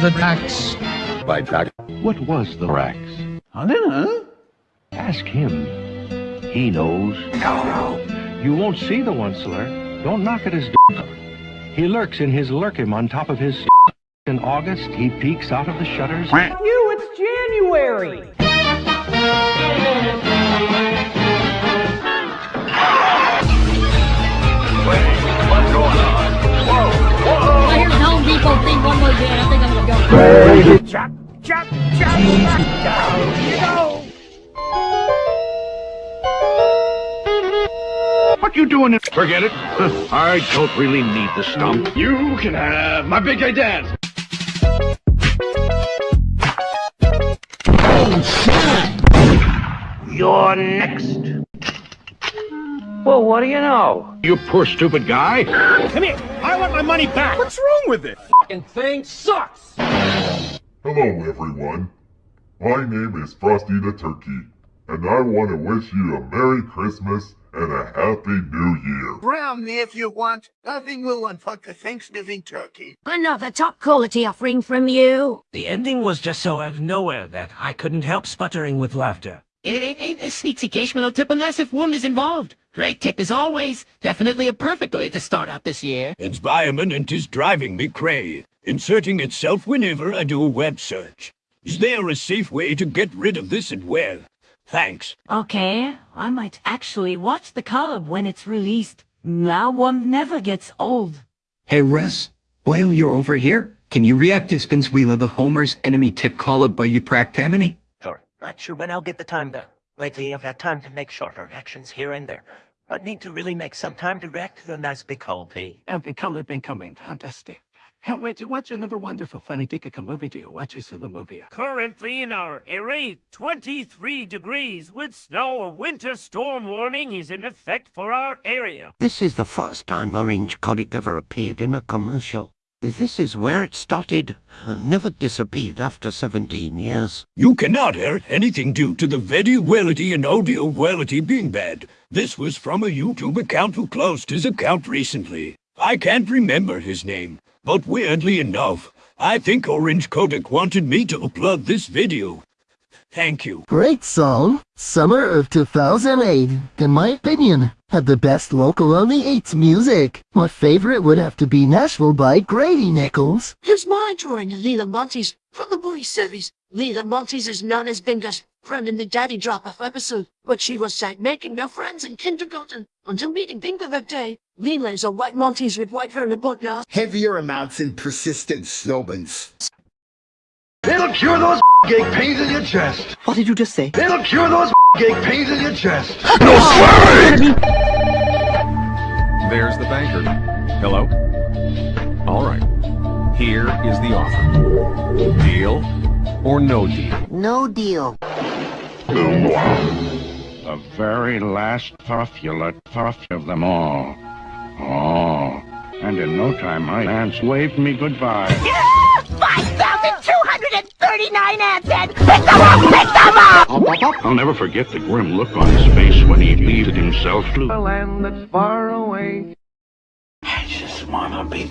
The Drax. By Drax. What was the Rax? I don't know. Ask him. He knows. No. You won't see the Onceler. Don't knock at his door. He lurks in his Lerkim on top of his In August, he peeks out of the shutters. You, it's January! Think I'm gonna go. Chop, chop, chop, down you go! What you doing? in- Forget it. I don't really need the stump. You can have my big guy dance. Oh, You're next. Well, what do you know? You poor stupid guy. Come here. I want my money back. What's wrong with it? Fucking thing sucks! Hello, everyone. My name is Frosty the Turkey, and I want to wish you a Merry Christmas and a Happy New Year. Brown me if you want. Nothing will unfuck the Thanksgiving turkey. Another top quality offering from you. The ending was just so out of nowhere that I couldn't help sputtering with laughter. It ain't, ain't a sneaks occasional tip unless if one is involved. Great tip as always. Definitely a perfect way to start out this year. It's Bioman and is driving me cray, inserting itself whenever I do a web search. Is there a safe way to get rid of this and where? Thanks. Okay, I might actually watch the column when it's released. Now one never gets old. Hey Russ, while you're over here, can you react to Spinzwheel of the Homer's enemy tip called by you practamini? Sure. Not sure when I'll get the time though. Lately I've had time to make shorter reactions here and there. I need to really make some time to react to the nice big P. And the color becoming fantastic. Can't wait to watch another wonderful funny Pika movie to you. Watch us in the movie. Currently in our area, 23 degrees with snow. A winter storm warning is in effect for our area. This is the first time Orange Colic ever appeared in a commercial. This is where it started. Never disappeared after 17 years. You cannot hear anything due to the video quality and audio quality being bad. This was from a YouTube account who closed his account recently. I can't remember his name, but weirdly enough, I think Orange Kodak wanted me to upload this video. Thank you. Great song. Summer of 2008, in my opinion, had the best local only 8's music. My favorite would have to be Nashville by Grady Nichols. Here's my drawing of Lila Montes from the Bluey series. Lila Montes is known as Bingo's friend in the Daddy Drop-Off episode, but she was sight making no friends in kindergarten until meeting Bingo that day. Lila is a white Maltese with white hair and blood now. Heavier amounts and persistent snowbans. It'll cure those ache pains in your chest. What did you just say? It'll cure those ache pains in your chest. No swearing! There's the banker. Hello? All right. Here is the offer. Deal or no deal? No deal. The very last puffulate puff of them all. Oh, and in no time my aunts waved me goodbye. 5,239 ants and pick them up, pick them up! I'll never forget the grim look on his face when he leaded himself to A land that's far away. I just wanna be